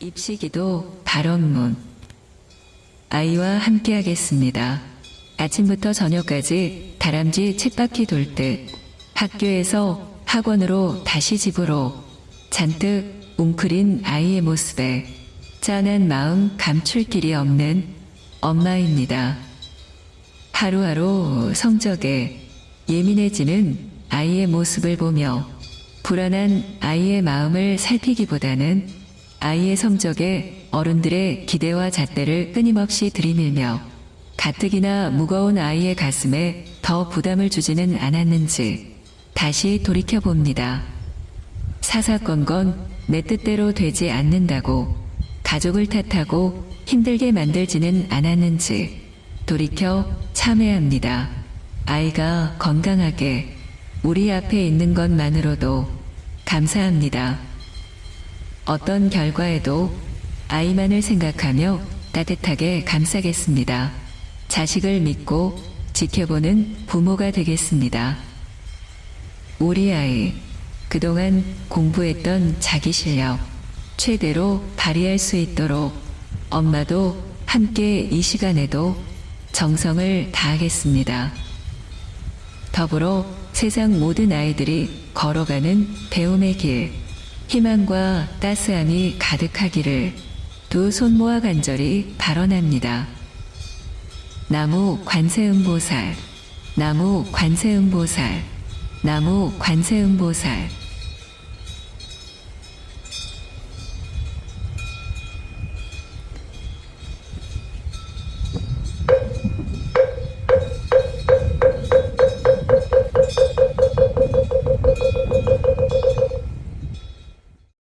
입시기도 발언문 아이와 함께하겠습니다. 아침부터 저녁까지 다람쥐 쳇바퀴 돌 듯 학교에서 학원으로 다시 집으로 잔뜩 웅크린 아이의 모습에 짠한 마음 감출 길이 없는 엄마입니다. 하루하루 성적에 예민해지는 아이의 모습을 보며 불안한 아이의 마음을 살피기보다는 아이의 성적에 어른들의 기대와 잣대를 끊임없이 들이밀며 가뜩이나 무거운 아이의 가슴에 더 부담을 주지는 않았는지 다시 돌이켜봅니다. 사사건건 내 뜻대로 되지 않는다고 가족을 탓하고 힘들게 만들지는 않았는지 돌이켜 참회합니다. 아이가 건강하게 우리 앞에 있는 것만으로도 감사합니다. 어떤 결과에도 아이만을 생각하며 따뜻하게 감싸겠습니다. 자식을 믿고 지켜보는 부모가 되겠습니다. 우리 아이, 그동안 공부했던 자기 실력 최대로 발휘할 수 있도록 엄마도 함께 이 시간에도 정성을 다하겠습니다. 더불어 세상 모든 아이들이 걸어가는 배움의 길, 희망과 따스함이 가득하기를 두 손 모아 간절히 발언합니다. 나무 관세음보살, 나무 관세음보살, 나무 관세음보살.